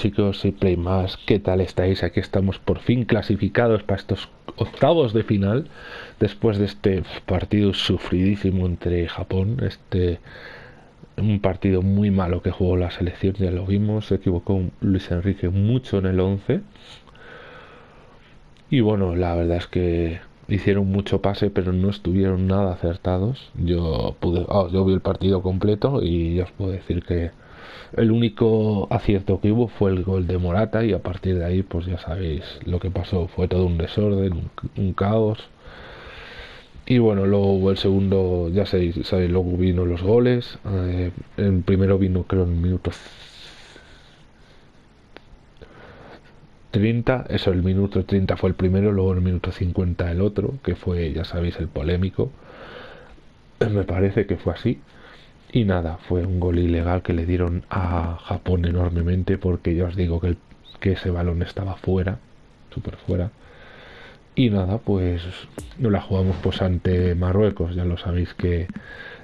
chicos y Play más, ¿qué tal estáis? Aquí estamos por fin clasificados para estos octavos de final después de este partido sufridísimo entre Japón, este un partido muy malo que jugó la selección, ya lo vimos, se equivocó Luis Enrique mucho en el 11 y bueno, la verdad es que hicieron mucho pase pero no estuvieron nada acertados, yo pude, oh, yo vi el partido completo y ya os puedo decir que el único acierto que hubo fue el gol de Morata y a partir de ahí pues ya sabéis lo que pasó. Fue todo un desorden, un, caos. Y bueno, luego el segundo, ya sabéis, luego vino los goles. Eh, el primero vino creo en minutos 30, eso el minuto 30 fue el primero, luego el minuto 50 el otro, que fue, ya sabéis, el polémico. Me parece que fue así. Y nada, fue un gol ilegal que le dieron a Japón enormemente porque ya os digo que, que ese balón estaba fuera, súper fuera. Y nada, pues no la jugamos pues ante Marruecos, ya lo sabéis que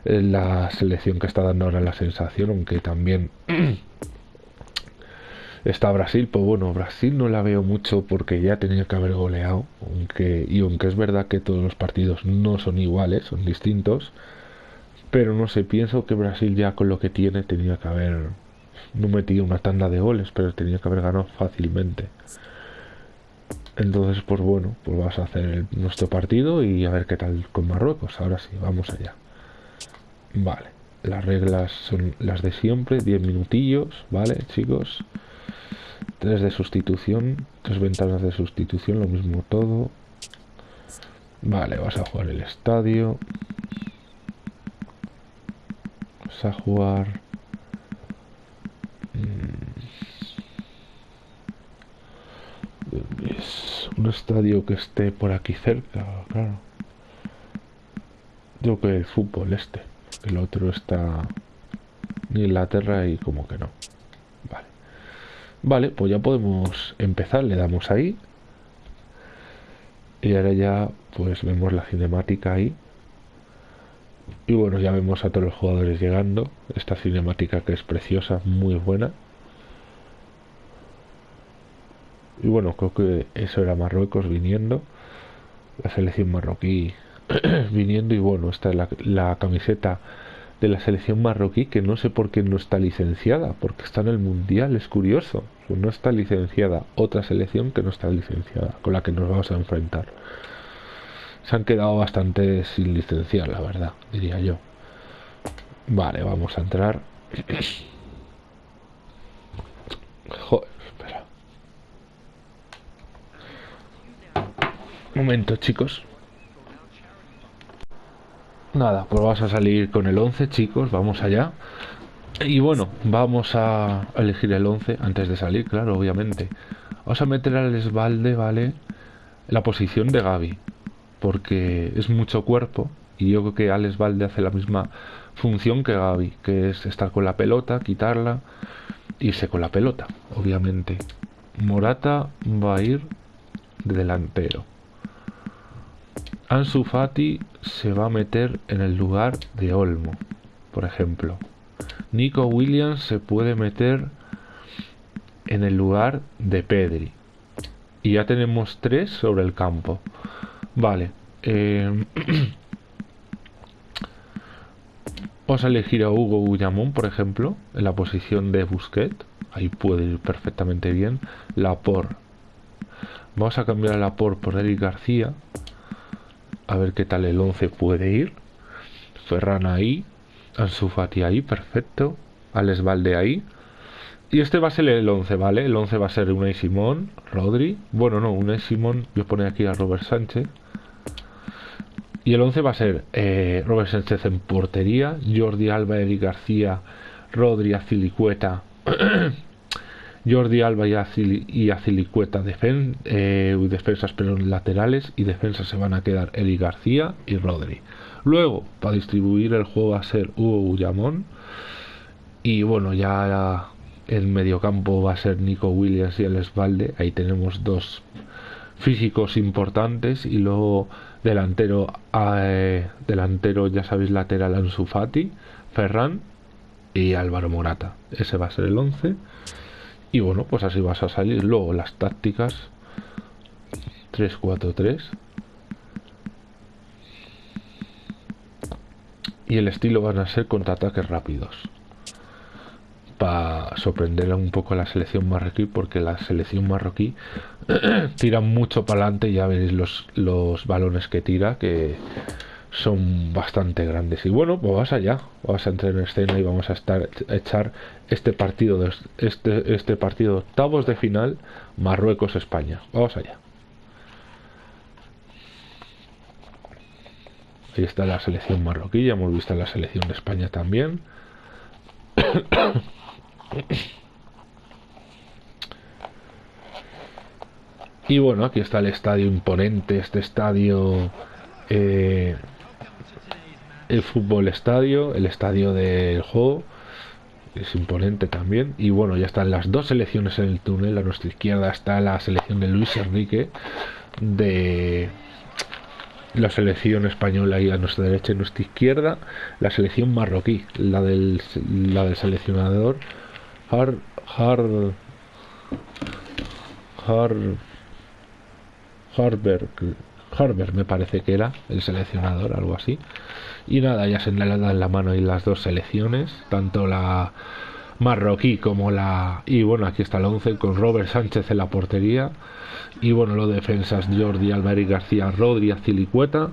la selección que está dando ahora la sensación, aunque también está Brasil, pues bueno, Brasil no la veo mucho porque ya tenía que haber goleado, aunque, y aunque es verdad que todos los partidos no son iguales, son distintos, pero no sé, pienso que Brasil ya con lo que tiene tenía que haber no metido una tanda de goles, pero tenía que haber ganado fácilmente. Entonces, pues bueno, pues vas a hacer nuestro partido y a ver qué tal con Marruecos. Ahora sí, vamos allá. Vale, las reglas son las de siempre, 10 minutillos, ¿vale, chicos? Tres de sustitución, tres ventanas de sustitución, lo mismo todo. Vale, vas a jugar el estadio a jugar mm, es un estadio que esté por aquí cerca claro. Yo que el fútbol este el otro está en Inglaterra y como que no. Vale. Vale pues ya podemos empezar le damos ahí. Y ahora ya pues vemos la cinemática ahí y bueno, ya vemos a todos los jugadores llegando. Esta cinemática que es preciosa, muy buena. Y bueno, creo que eso era Marruecos viniendo. La selección marroquí viniendo. Y bueno, esta es la, camiseta de la selección marroquí que no sé por qué no está licenciada. Porque está en el Mundial, es curioso. No está licenciada otra selección que no está licenciada, con la que nos vamos a enfrentar se han quedado bastante sin licenciar, la verdad, diría yo. Vale, vamos a entrar. Joder, espera. momento, chicos. Nada, pues vamos a salir con el 11, chicos, vamos allá. Y bueno, vamos a elegir el 11 antes de salir, claro, obviamente. Vamos a meter al Esbalde, ¿vale? la posición de Gaby porque es mucho cuerpo y yo creo que Alex Valde hace la misma función que Gaby, que es estar con la pelota, quitarla, irse con la pelota, obviamente. Morata va a ir de delantero. Ansu Fati se va a meter en el lugar de Olmo, por ejemplo. Nico Williams se puede meter en el lugar de Pedri. Y ya tenemos tres sobre el campo. Vale. Eh, vamos a elegir a Hugo Ullamón, por ejemplo, en la posición de Busquet. Ahí puede ir perfectamente bien. Lapor. Vamos a cambiar a Lapor por Eric García. A ver qué tal el 11 puede ir. Ferran ahí. Ansu Fati ahí, perfecto. Alex Valde ahí. Y este va a ser el 11, ¿vale? El 11 va a ser Unai Simón, Rodri. Bueno, no, Unai Simón. Voy a poner aquí a Robert Sánchez. Y el 11 va a ser eh, Robert Sánchez en portería, Jordi Alba, Eric García, Rodri, Azilicueta Jordi Alba y, Azilicueta eh, defensas laterales y defensas se van a quedar Eli García y Rodri. Luego, para distribuir el juego va a ser Hugo Ullamón y bueno, ya el mediocampo va a ser Nico Williams y el Esvalde. Ahí tenemos dos físicos importantes y luego delantero eh, delantero ya sabéis lateral Ansu Fati, Ferran y Álvaro Morata. Ese va a ser el 11. Y bueno, pues así vas a salir. Luego las tácticas 3-4-3. Y el estilo van a ser contraataques rápidos para sorprender un poco a la selección marroquí, porque la selección marroquí tira mucho para adelante, ya veréis los, los balones que tira, que son bastante grandes. Y bueno, pues vas allá, vas a entrar en escena y vamos a estar echar este partido de este, este partido octavos de final Marruecos-España. Vamos allá. Ahí está la selección marroquí, ya hemos visto la selección de España también. Y bueno, aquí está el estadio imponente, este estadio, eh, el fútbol estadio, el estadio del juego, es imponente también. Y bueno, ya están las dos selecciones en el túnel. A nuestra izquierda está la selección de Luis Enrique, de la selección española y a nuestra derecha y nuestra izquierda la selección marroquí, la del, la del seleccionador Har, Har, Har, Harberg, Harberg me parece que era el seleccionador, algo así. Y nada, ya se le dan la mano ahí las dos selecciones, tanto la marroquí como la... Y bueno, aquí está el 11 con Robert Sánchez en la portería. Y bueno, los defensas Jordi Álvarez García, Rodri, Azilicueta.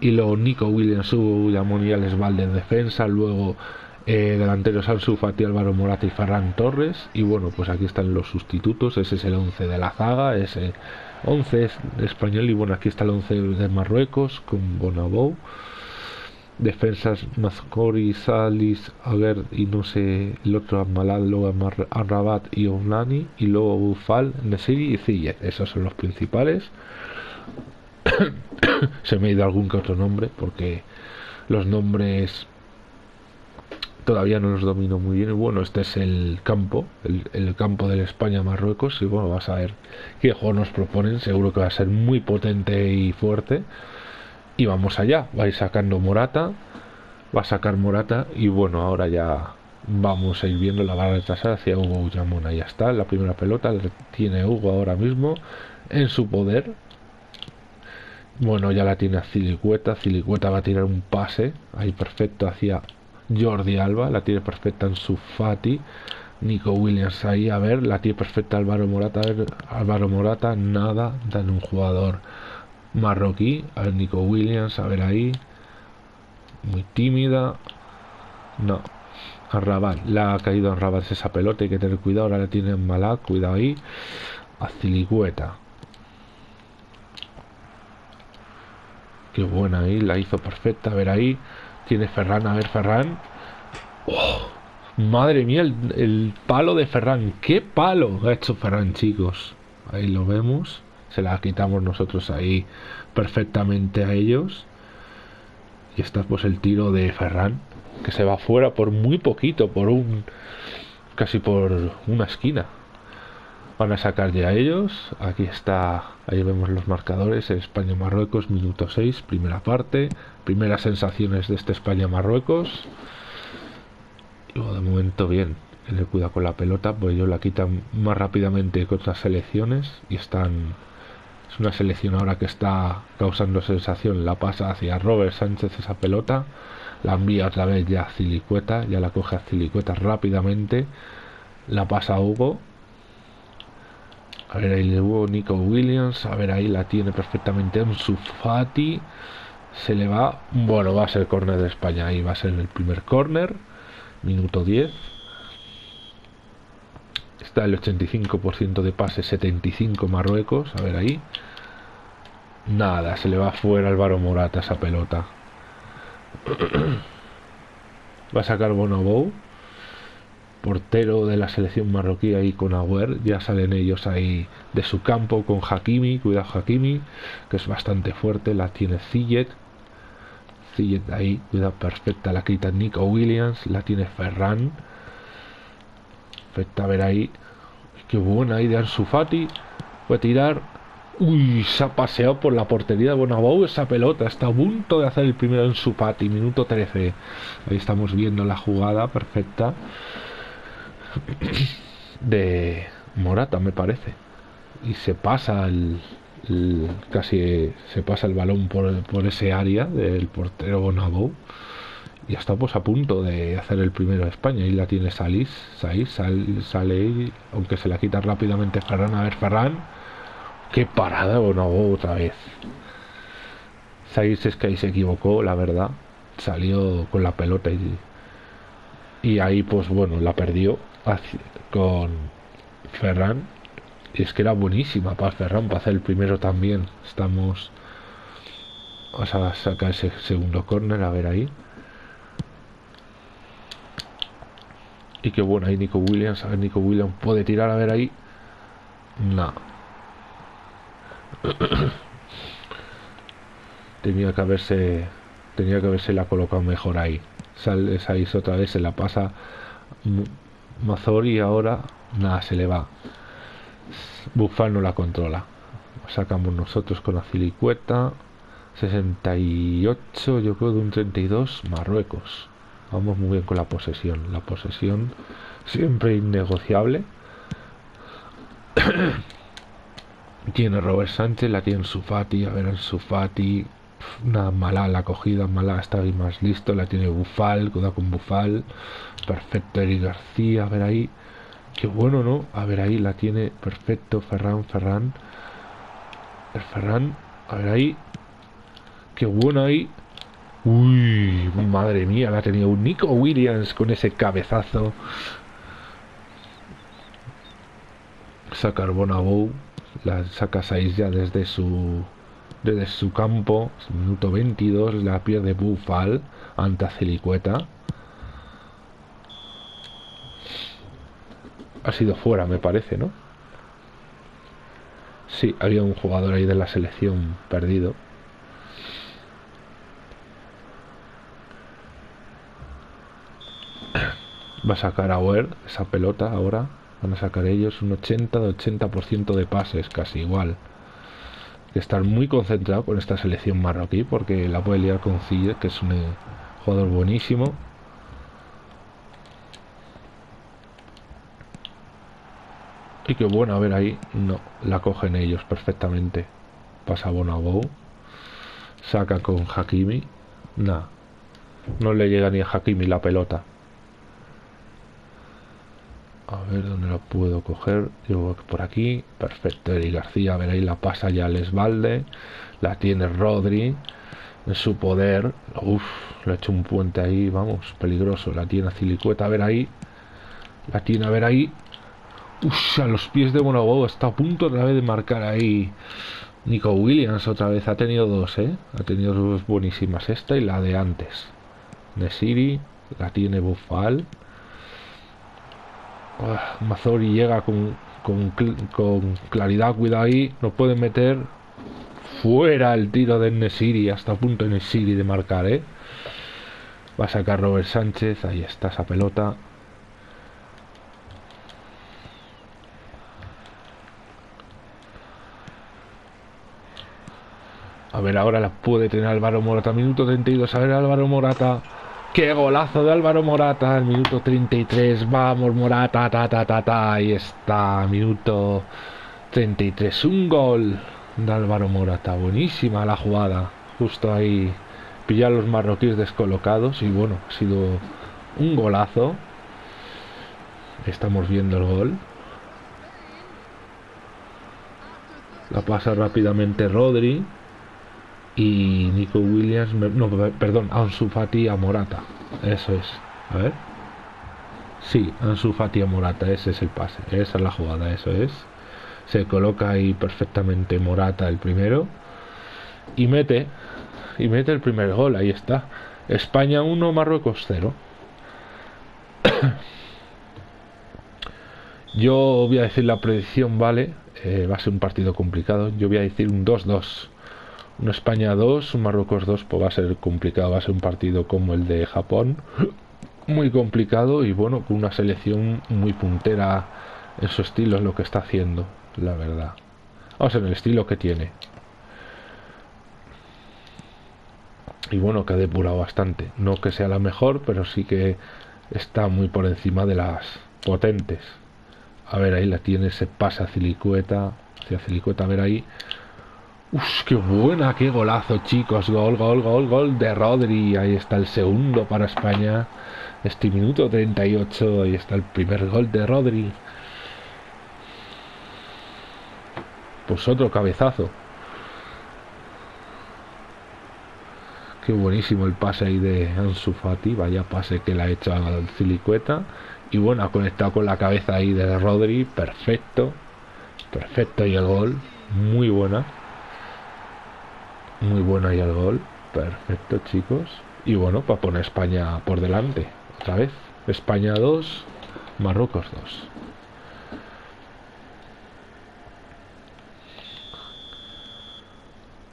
Y luego Nico Williams, Hugo Yamón y Alex Valde en defensa. Luego eh, delanteros Ansu Fati, Álvaro Morata y Ferran Torres. Y bueno, pues aquí están los sustitutos. Ese es el 11 de la zaga. Ese 11 es español. Y bueno, aquí está el 11 de Marruecos con Bonabou. Defensas Mazcori, Salis, Aguer y no sé, el otro Amalad, luego Arrabat y Ounani. Y luego Bufal, Nesiri y Ziyech. Esos son los principales. Se me ha ido algún que otro nombre porque los nombres todavía no los domino muy bien. Bueno, este es el campo, el, campo del España-Marruecos. Y bueno, vas a ver qué juego nos proponen. Seguro que va a ser muy potente y fuerte. Y vamos allá. Vais sacando Morata. Va a sacar Morata. Y bueno, ahora ya vamos a ir viendo la barra retrasada hacia Hugo Ullamona. Ya está, la primera pelota la tiene Hugo ahora mismo en su poder. Bueno, ya la tiene a Cilicueta. Cilicueta va a tirar un pase ahí perfecto hacia Jordi Alba, la tiene perfecta en su Fati. Nico Williams ahí, a ver, la tiene perfecta Álvaro Morata, a ver, Álvaro Morata, nada, dan un jugador marroquí, a ver, Nico Williams, a ver ahí, muy tímida, no, a Rabat, la ha caído a Rabat esa pelota, hay que tener cuidado, ahora la tiene en Malak, cuidado ahí, a Ciligüeta, qué buena ahí, la hizo perfecta, a ver ahí, tiene Ferran, a ver Ferran. Oh, madre mía, el, palo de Ferran. ¿Qué palo ha hecho Ferran, chicos? Ahí lo vemos. Se la quitamos nosotros ahí perfectamente a ellos. Y está pues el tiro de Ferran. Que se va fuera por muy poquito, por un... Casi por una esquina. Van a sacar ya ellos. Aquí está, ahí vemos los marcadores. España-Marruecos, minuto 6, primera parte. Primeras sensaciones de este España-Marruecos. de momento bien. Tener cuidado con la pelota, pues ellos la quitan más rápidamente que otras selecciones. Y están. Es una selección ahora que está causando sensación. La pasa hacia Robert Sánchez esa pelota. La envía otra vez ya a Cilicueta. Ya la coge a Cilicueta rápidamente. La pasa a Hugo a ver, ahí le hubo Nico Williams. A ver, ahí la tiene perfectamente en su Fati. Se le va. Bueno, va a ser córner de España. Ahí va a ser el primer córner. Minuto 10. Está el 85% de pase, 75 Marruecos. A ver ahí. Nada, se le va fuera Álvaro Morata esa pelota. va a sacar Bonobou portero de la selección marroquí ahí con Agüer, ya salen ellos ahí de su campo con Hakimi, cuidado Hakimi, que es bastante fuerte, la tiene Zillet, Zillet ahí, cuidado perfecta, la quita Nico Williams, la tiene Ferran, perfecta, a ver ahí, qué buena ahí de Ansu Fati, a tirar, uy, se ha paseado por la portería de Bonabou esa pelota, está a punto de hacer el primero en su Fati, minuto 13, ahí estamos viendo la jugada perfecta, de Morata, me parece. Y se pasa el, casi se pasa el balón por, por ese área del portero Bonabou y está pues a punto de hacer el primero de España. Y la tiene Salis Salis sale, aunque se la quita rápidamente Ferran a ver Ferran. Qué parada Bonabou otra vez. Salis es que ahí se equivocó la verdad. Salió con la pelota y, y ahí pues bueno la perdió con Ferran. Y es que era buenísima para Ferran para hacer el primero también. Estamos. Vamos a sacar ese segundo corner, a ver ahí. Y qué bueno, ahí Nico Williams. A ver, Nico Williams puede tirar, a ver ahí. No. tenía que haberse. Tenía que haberse la colocado mejor ahí. Sale ahí otra vez, se la pasa Mazori ahora nada, se le va. Bufal no la controla. Sacamos nosotros con la cilicueta. 68, yo creo de un 32, Marruecos. Vamos muy bien con la posesión. La posesión siempre innegociable. tiene Robert Sánchez, la tiene Sufati, a ver en Sufati. Una mala la acogida, mala está ahí más listo, la tiene Bufal, cuidado con Bufal. Perfecto, Eric García, a ver ahí. Qué bueno, ¿no? A ver ahí, la tiene perfecto Ferran, Ferran. El Ferran, a ver ahí. Qué bueno ahí. Uy, madre mía, la ha tenido un Nico Williams con ese cabezazo. Saca Bonabou, la saca 6 ya desde su desde su campo, minuto 22, la pierde Bufal ante Celicueta. ha sido fuera, me parece, ¿no? Sí, había un jugador ahí de la selección perdido. Va a sacar a Ware esa pelota ahora. Van a sacar ellos un 80 de 80% de pases, casi igual. Que estar muy concentrado con esta selección marroquí porque la puede liar con Cille, que es un jugador buenísimo. Y qué bueno, a ver ahí. No, la cogen ellos perfectamente. Pasa Bonabou. Saca con Hakimi. Nada. No le llega ni a Hakimi la pelota. A ver dónde lo puedo coger. Yo por aquí. Perfecto. Eri García. A ver ahí la pasa ya Lesvalde. La tiene Rodri. En su poder. Uf, le ha hecho un puente ahí. Vamos, peligroso. La tiene Cilicueta. A ver ahí. La tiene a ver ahí. Uf, a los pies de Bonobó está a punto otra vez de marcar ahí Nico Williams otra vez. Ha tenido dos, ¿eh? Ha tenido dos buenísimas. Esta y la de antes. Nesiri, la tiene Bufal. Mazori llega con, con, claridad, cuidado ahí. No puede meter fuera el tiro de Nesiri. Hasta punto de Nesiri de marcar, ¿eh? Va a sacar Robert Sánchez. Ahí está esa pelota. A ver, ahora la puede tener Álvaro Morata. Minuto 32. A ver, Álvaro Morata. ¡Qué golazo de Álvaro Morata! El minuto 33. Vamos, Morata. Ta, ta, ta, ta. Ahí está. Minuto 33. Un gol de Álvaro Morata. Buenísima la jugada. Justo ahí. Pillar los marroquíes descolocados. Y bueno, ha sido un golazo. Estamos viendo el gol. La pasa rápidamente Rodri y Nico Williams, no, perdón, Ansu Fati a Morata. Eso es. A ver. Sí, Ansu Fati a Morata, ese es el pase, esa es la jugada, eso es. Se coloca ahí perfectamente Morata el primero y mete y mete el primer gol, ahí está. España 1, Marruecos 0. Yo voy a decir la predicción, ¿vale? Eh, va a ser un partido complicado. Yo voy a decir un 2-2. Un España 2, un Marruecos 2, pues va a ser complicado. Va a ser un partido como el de Japón. Muy complicado y bueno, con una selección muy puntera en su estilo, es lo que está haciendo, la verdad. Vamos, en el estilo que tiene. Y bueno, que ha depurado bastante. No que sea la mejor, pero sí que está muy por encima de las potentes. A ver, ahí la tiene, se pasa a Cilicueta. Hacia Cilicueta, a ver ahí. Uf, qué buena, qué golazo, chicos. Gol, gol, gol, gol de Rodri. Ahí está el segundo para España. Este minuto 38. Ahí está el primer gol de Rodri. Pues otro cabezazo. Qué buenísimo el pase ahí de Ansu Fati. Vaya pase que le ha hecho al Cilicueta. Y bueno, ha conectado con la cabeza ahí de Rodri. Perfecto. Perfecto y el gol. Muy buena. Muy buena y el gol. Perfecto, chicos. Y bueno, para poner España por delante. Otra vez. España 2, Marruecos 2.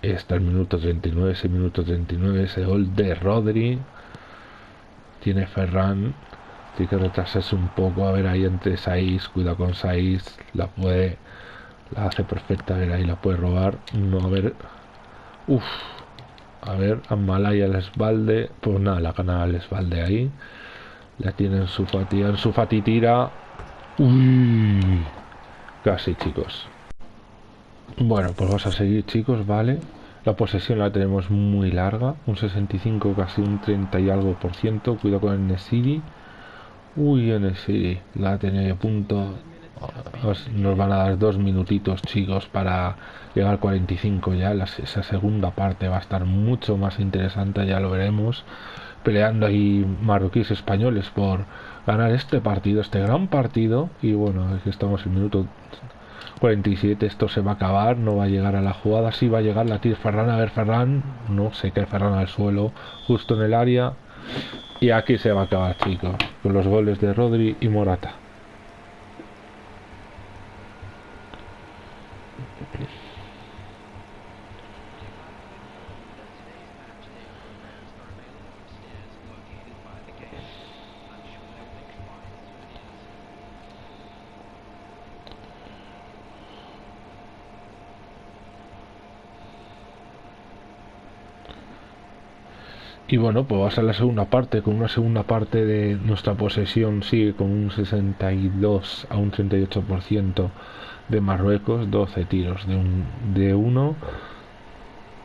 Está el minuto 39, ese minuto 39, ese gol de Rodri. Tiene Ferran. Tiene que retrasarse un poco. A ver ahí entre Saiz. Cuidado con Saiz. La puede. La hace perfecta. A ver ahí la puede robar. No, a ver. Uf. A ver, Amalaya el esbalde. Pues nada, la gana el esbalde ahí. La tiene en su fatía. En su fati tira. Uy. Casi, chicos. Bueno, pues vamos a seguir chicos, vale. La posesión la tenemos muy larga, un 65, casi un 30 y algo por ciento. Cuidado con el Nesiri. Uy, Nesiri, la tiene punto. Nos van a dar dos minutitos chicos para llegar al 45 ya. esa segunda parte va a estar mucho más interesante, ya lo veremos. Peleando ahí marroquíes españoles por ganar este partido, este gran partido. Y bueno, aquí estamos en minuto 47 esto se va a acabar, no va a llegar a la jugada, sí va a llegar la tira Ferran, a ver Ferran, no se cae Ferran al suelo, justo en el área, y aquí se va a acabar chicos, con los goles de Rodri y Morata. Y bueno, pues va a ser la segunda parte, con una segunda parte de nuestra posesión sigue con un 62 a un 38% de Marruecos, 12 tiros de, un, de uno,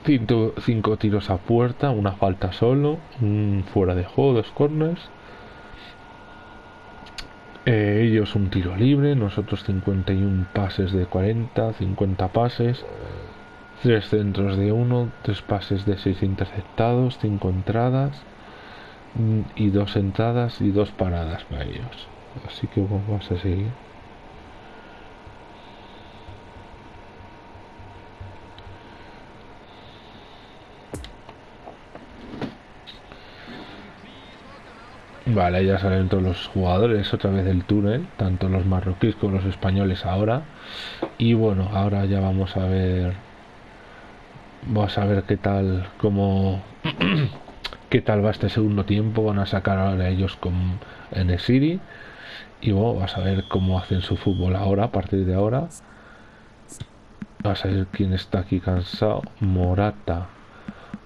5 tiros a puerta, una falta solo, un fuera de juego, dos corners. Eh, ellos un tiro libre, nosotros 51 pases de 40, 50 pases. Tres centros de uno, tres pases de seis interceptados, cinco entradas mm, y dos entradas y dos paradas para ellos. Así que vamos a seguir. Vale, ya salen todos los jugadores otra vez del túnel, tanto los marroquíes como los españoles ahora. Y bueno, ahora ya vamos a ver Vamos a ver qué tal, cómo, qué tal va este segundo tiempo. Van a sacar ahora ellos con en City. Y bueno, vas a ver cómo hacen su fútbol ahora, a partir de ahora. Vas a ver quién está aquí cansado. Morata.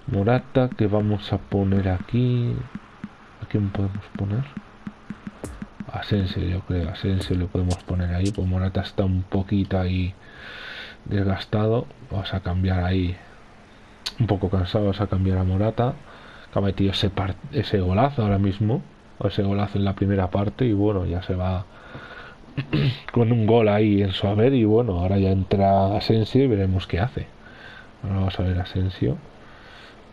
Morata que vamos a poner aquí. ¿A quién podemos poner? Asensio, yo creo. Asensio le podemos poner ahí. Pues Morata está un poquito ahí desgastado. Vamos a cambiar ahí un poco cansados a cambiar a Morata, que ha metido ese, ese golazo ahora mismo, o ese golazo en la primera parte, y bueno, ya se va con un gol ahí en su haber, y bueno, ahora ya entra Asensio y veremos qué hace. Ahora vamos a ver Asensio,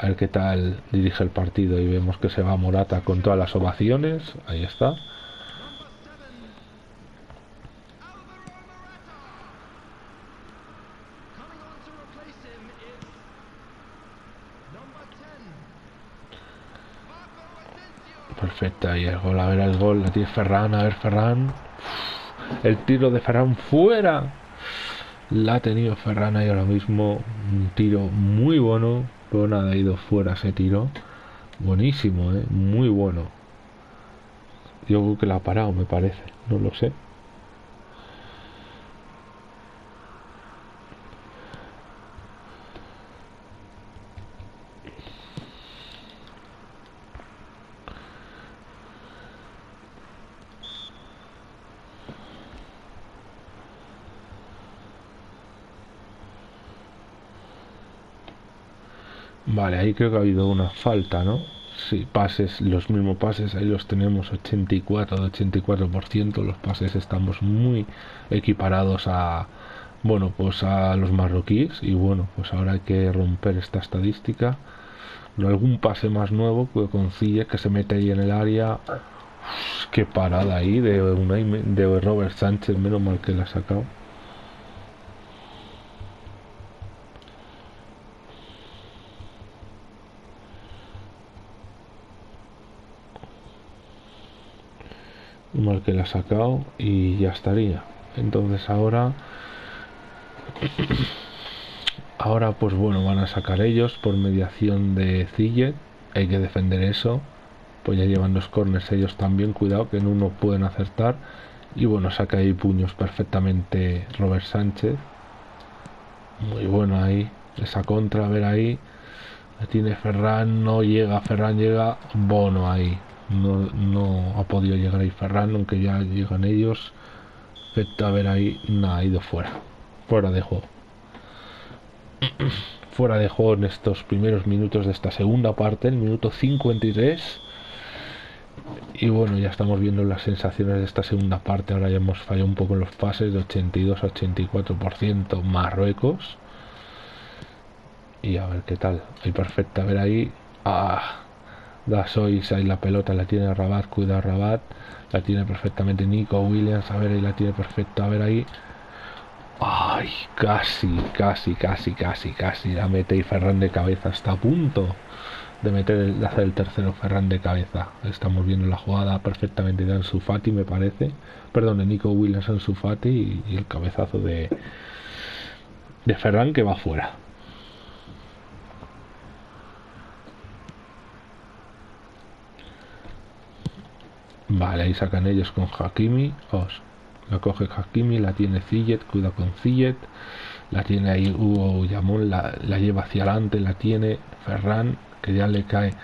a ver qué tal dirige el partido, y vemos que se va Morata con todas las ovaciones, ahí está. Perfecta, y el gol, a ver el gol, la tiene Ferran, a ver Ferran. El tiro de Ferran fuera. La ha tenido Ferran ahí ahora mismo. Un tiro muy bueno. Pero nada, ha ido fuera ese tiro. Buenísimo, ¿eh? Muy bueno. Yo creo que la ha parado, me parece. No lo sé. Vale, ahí creo que ha habido una falta, ¿no? Sí, pases, los mismos pases, ahí los tenemos 84 de 84%, los pases estamos muy equiparados a, bueno, pues a los marroquíes y bueno, pues ahora hay que romper esta estadística. Algún pase más nuevo que consigue que se mete ahí en el área. qué parada ahí de, una, de Robert Sánchez, menos mal que la ha sacado. Mal que la ha sacado y ya estaría. Entonces ahora ahora pues bueno van a sacar ellos por mediación de Zillet hay que defender eso. Pues ya llevan los corners ellos también. Cuidado que en uno pueden acertar. Y bueno saca ahí puños perfectamente Robert Sánchez. Muy bueno ahí esa contra a ver ahí. Tiene Ferran no llega Ferran llega Bono ahí no, no ha podido llegar ahí Ferran, aunque ya llegan ellos. Perfecto, a ver ahí, nada, ha ido fuera. Fuera de juego. fuera de juego en estos primeros minutos de esta segunda parte, el minuto 53. Y bueno, ya estamos viendo las sensaciones de esta segunda parte. Ahora ya hemos fallado un poco en los pases de 82 a 84% Marruecos. Y a ver qué tal. Hay perfecta, a ver ahí. Ah, da Sois ahí la pelota la tiene Rabat cuida Rabat. La tiene perfectamente Nico Williams a ver ahí la tiene perfecto a ver ahí. Ay casi casi casi casi casi la mete y Ferran de cabeza está a punto de meter de hacer el tercero Ferran de cabeza. Estamos viendo la jugada perfectamente de Ansu Fati me parece. Perdón de Nico Williams Ansu Fati y, y el cabezazo de de Ferran que va fuera Vale, ahí sacan ellos con Hakimi. Os, la coge Hakimi, la tiene Zillet, cuida con Zillet. La tiene ahí Hugo Yamón, la, lleva hacia adelante, la tiene Ferran, que ya le cae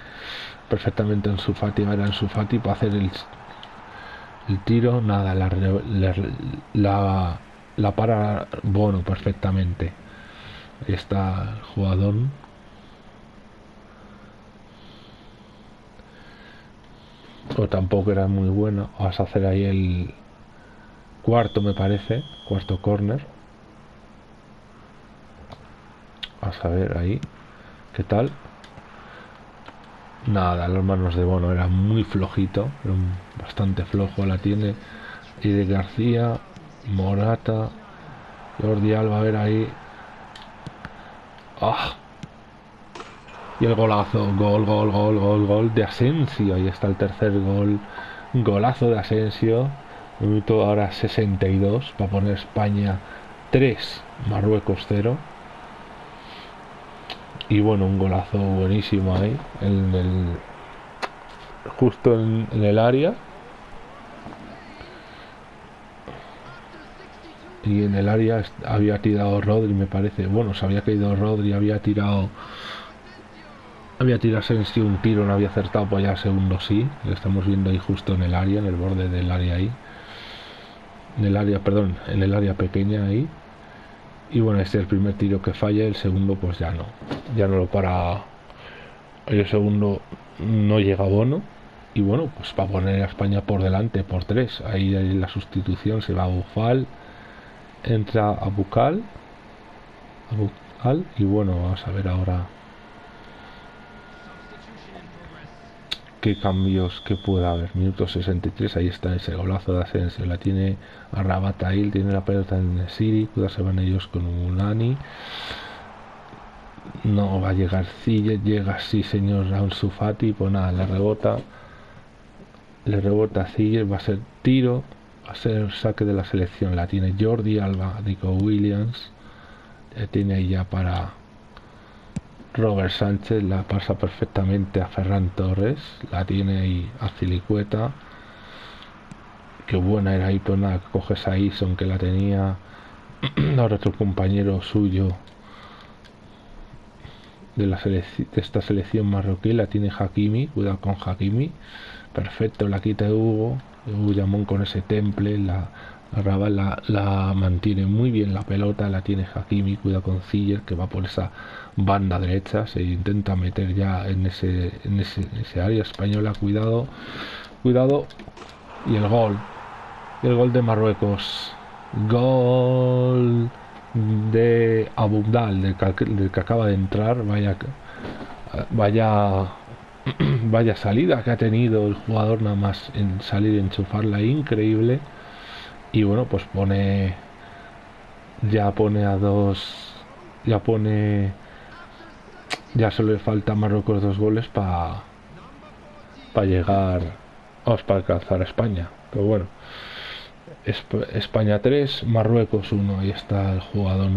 perfectamente en su Fati, va en su Fati para hacer el, el tiro. Nada, la, la, la para Bono perfectamente. Está el jugador o tampoco era muy bueno. Vas a hacer ahí el cuarto, me parece, cuarto corner. Vamos a ver ahí, ¿qué tal? Nada, las manos de Bono era muy flojito, bastante flojo la tiene. Y de García, Morata, Jordi Alba, a ver ahí. ¡Ah! Y el golazo, gol, gol, gol, gol, gol de Asensio. Ahí está el tercer gol. Golazo de Asensio. Minuto ahora 62 para poner España 3, Marruecos 0. Y bueno, un golazo buenísimo ahí. En el, justo en, el área. Y en el área había tirado Rodri, me parece. Bueno, se había caído Rodri, había tirado había tirado sí un tiro, no había acertado, pues ya segundo sí. Lo estamos viendo ahí justo en el área, en el borde del área ahí. En el área, perdón, en el área pequeña ahí. Y bueno, este es el primer tiro que falla, el segundo pues ya no. Ya no lo para. El segundo no llega a Bono. Y bueno, pues para poner a España por delante por tres. Ahí, ahí la sustitución se va a Bufal. Entra a Bucal. A Bucal. Y bueno, vamos a ver ahora qué cambios que pueda haber. Minuto 63, ahí está ese golazo de Asensio. La tiene Arrabatail, tiene la pelota en Siri, cuidado se van ellos con Unani. No va a llegar Zille, llega sí señor Ansu Fati, pues nada, le rebota. Le rebota a va a ser tiro. a ser saque de la selección. La tiene Jordi Alba, Nico Williams. Tiene ahí ya para Robert Sánchez. La pasa perfectamente a Ferran Torres. La tiene ahí a Cilicueta. Qué buena era ahí, pues nada, coges a Ison que la tenía. Ahora otro compañero suyo de, la de esta selección marroquí la tiene Hakimi. Cuidado con Hakimi. Perfecto, la quita Hugo. Hugo con ese temple. La, la, la, mantiene muy bien la pelota. La tiene Hakimi. Cuidado con Ziller que va por esa banda derecha. Se intenta meter ya en ese, en ese, ese área española. Cuidado. Cuidado. Y el gol el gol de Marruecos. Gol de Abundal, del que, acaba de entrar. Vaya, vaya, vaya salida que ha tenido el jugador nada más en salir y enchufarla. Increíble. Y bueno, pues pone. Ya pone a dos. Ya pone. Ya solo le falta a Marruecos dos goles para. Para llegar. Vamos, para alcanzar a España. Pero bueno. España 3, Marruecos 1. Ahí está el jugador,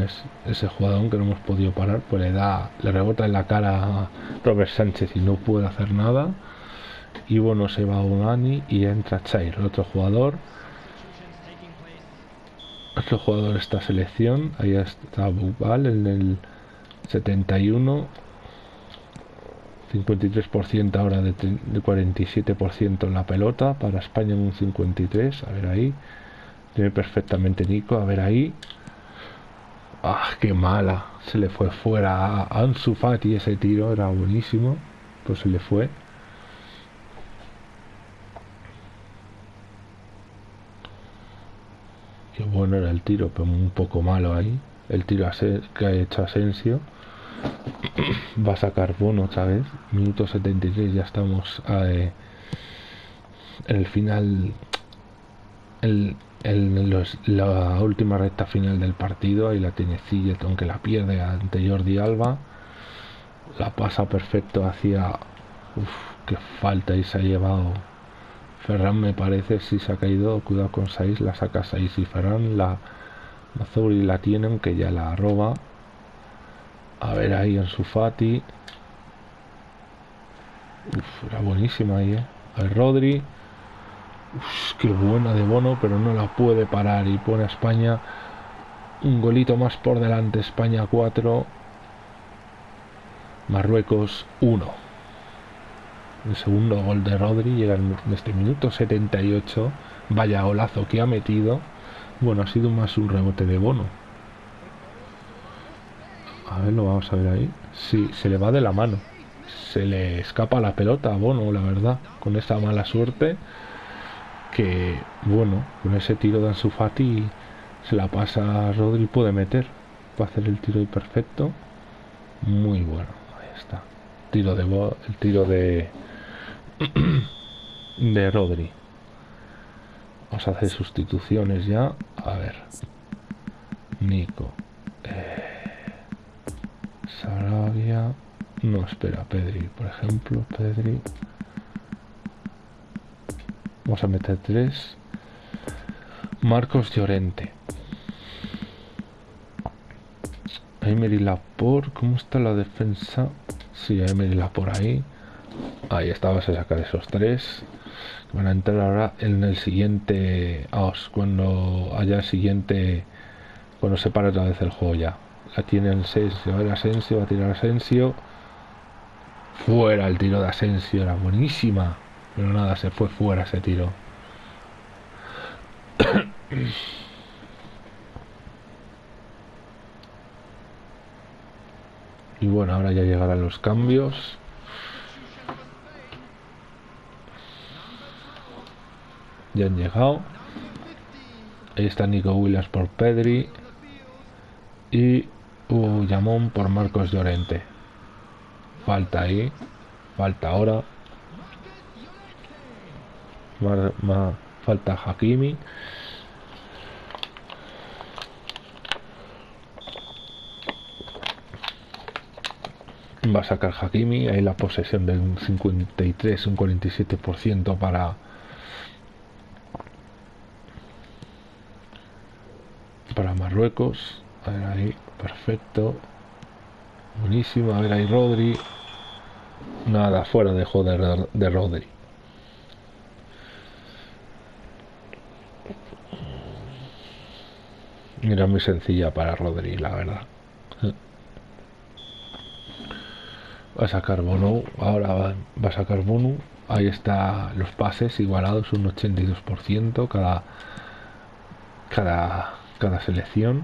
ese jugador que no hemos podido parar, pues le da, le rebota en la cara a Robert Sánchez y no puede hacer nada. Y bueno, se va Unani y entra Chair, otro jugador. Otro jugador de esta selección. Ahí está Bubal en el 71. 53% ahora de, de 47% en la pelota. Para España en un 53%. A ver ahí. Tiene perfectamente Nico. A ver ahí. Ah, qué mala. Se le fue fuera a Ansu Fati ese tiro. Era buenísimo. Pues se le fue. Bueno era el tiro, pero un poco malo ahí. El tiro que ha hecho Asensio. Va a sacar bono otra vez. Minuto 73, ya estamos eh, en el final. El, en la última recta final del partido, ahí la tiene Zilleton que la pierde ante Jordi Alba, la pasa perfecto hacia... Uf, qué falta y se ha llevado Ferran me parece, si se ha caído, cuidado con 6, la saca 6 y Ferran la Mazuri la tiene, aunque ya la roba. A ver ahí en su Fati. Uf, era buenísima ahí, eh. A Rodri. Uf, qué buena de Bono, pero no la puede parar y pone a España un golito más por delante. España 4, Marruecos 1. El segundo gol de Rodri llega en este minuto 78. Vaya golazo que ha metido. Bueno, ha sido más un rebote de Bono. A ver, lo vamos a ver ahí. Sí, se le va de la mano. Se le escapa la pelota a Bono, la verdad. Con esa mala suerte que bueno, con ese tiro de Ansu Fati se la pasa a Rodri puede meter para hacer el tiro perfecto muy bueno ahí está tiro de el tiro de de Rodri vamos a hacer sustituciones ya a ver Nico eh, Sarabia no espera Pedri por ejemplo Pedri Vamos a meter tres. Marcos Llorente. Emery Lapor. ¿Cómo está la defensa? Sí, Emery por ahí. Ahí está, vas a sacar esos tres. Van a entrar ahora en el siguiente. cuando haya el siguiente. Cuando se pare otra vez el juego ya. La tiene el 6. Va a ver Asensio. Va a tirar Asensio. Fuera el tiro de Asensio. Era buenísima. Pero nada, se fue fuera ese tiro. y bueno, ahora ya llegarán los cambios. Ya han llegado. Ahí está Nico Williams por Pedri. Y Uyamón por Marcos Llorente. Falta ahí. Falta ahora falta Hakimi. Va a sacar Hakimi, ahí la posesión de un 53, un 47% para Marruecos. A ver ahí, perfecto. Buenísimo, a ver ahí Rodri. Nada, fuera de joder de Rodri. Era muy sencilla para Rodri, la verdad. Va a sacar Bono, ahora va, a sacar Bono. Ahí está los pases igualados, un 82% cada, cada, cada selección.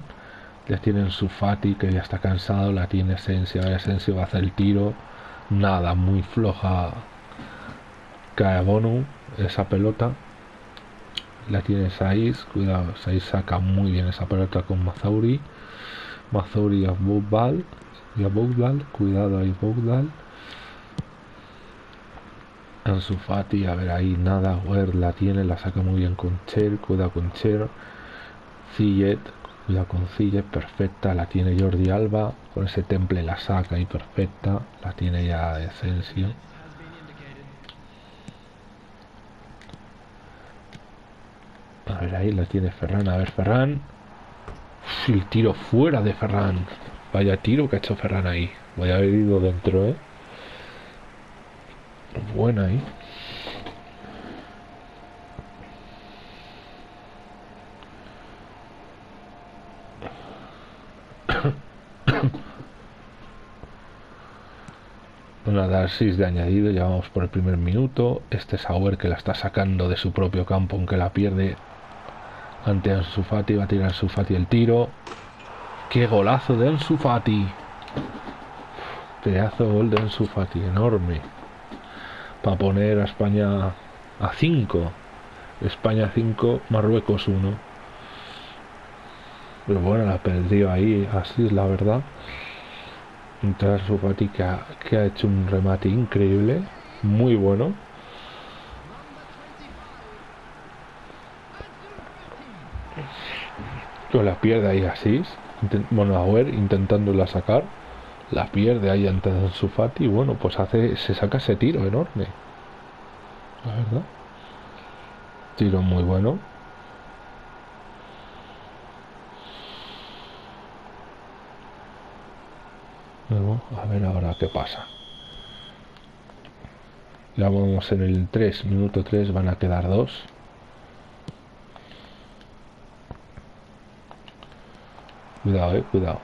Ya tienen su Fati que ya está cansado, la tiene Asensio, ahora Asensio va a hacer el tiro. Nada, muy floja cae Bono esa pelota la tiene Saiz, cuidado, Saiz saca muy bien esa pelota con Mazauri, Mazauri a Bogbal, y a Bogbal, cuidado ahí Bogbal, Ansu Fati, a ver ahí nada, Wer la tiene, la saca muy bien con Cher, cuidado con Cher, Zillet, cuidado con Zillet, perfecta, la tiene Jordi Alba, con ese temple la saca y perfecta, la tiene ya Asensio. A ver, ahí la tiene Ferran. A ver, Ferran. el tiro fuera de Ferran. Vaya tiro que ha hecho Ferran ahí. Voy a haber ido dentro, ¿eh? Buena ahí. A dar 6 de añadido, ya vamos por el primer minuto. Este Sauer que la está sacando de su propio campo, aunque la pierde ante Ansu Fati, va a tirar Ansu Fati el tiro. ¡Qué golazo de Ansu Fati! Pedazo gol de Ansu Fati, enorme. Para poner a España a 5. España 5, Marruecos 1. Pero bueno, la perdió ahí, así es la verdad. Ansu Fati que ha hecho un remate increíble, muy bueno. la pierde ahí así. Bueno, a ver, intentándola sacar. La pierde ahí ante su Fati y bueno, pues hace, se saca ese tiro enorme. Tiro muy bueno. A ver ahora qué pasa. Ya vamos en el 3, minuto 3, van a quedar dos. Cuidado, eh, cuidado.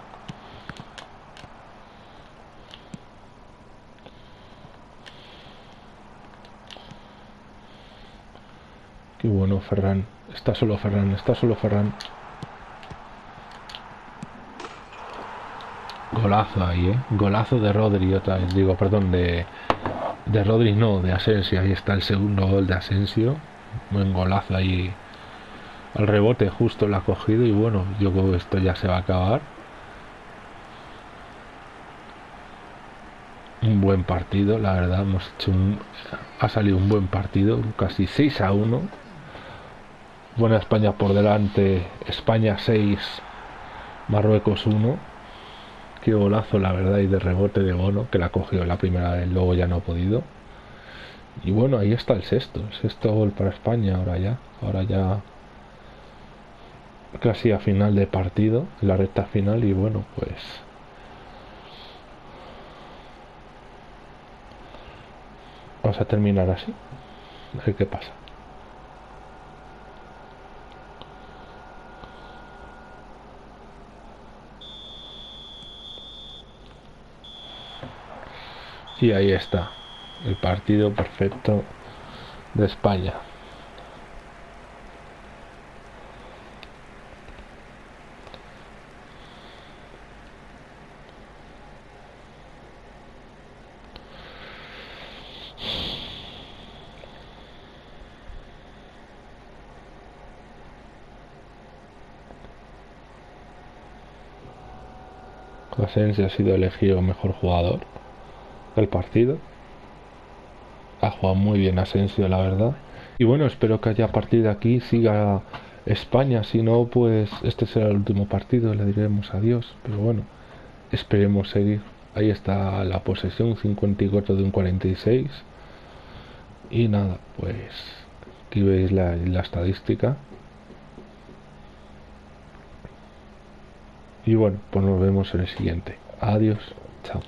Qué bueno, Ferran. Está solo Ferran, está solo Ferran. Golazo ahí, ¿eh? Golazo de Rodri otra vez. Digo, perdón, de... De Rodri no, de Asensio. Ahí está el segundo gol de Asensio. Buen golazo ahí al rebote justo lo ha cogido y bueno, yo creo que esto ya se va a acabar. Un buen partido, la verdad, hemos hecho un, ha salido un buen partido, casi 6 a 1. Buena España por delante, España 6, Marruecos 1. Qué golazo, la verdad, y de rebote de Bono, que la cogió la primera vez, luego ya no ha podido. Y bueno, ahí está el sexto, el sexto gol para España, ahora ya, ahora ya casi a final de partido, la recta final y bueno, pues vamos a terminar así. A ver qué pasa. Y ahí está, el partido perfecto de España. Asensio ha sido elegido mejor jugador del partido. Ha jugado muy bien Asensio, la verdad. Y bueno, espero que haya partido aquí siga España. Si no, pues este será el último partido. Le diremos adiós. Pero bueno, esperemos seguir. Ahí está la posesión, 54 de un 46. Y nada, pues aquí veis la, la estadística. Y bueno, pues nos vemos en el siguiente. Adiós. Chao.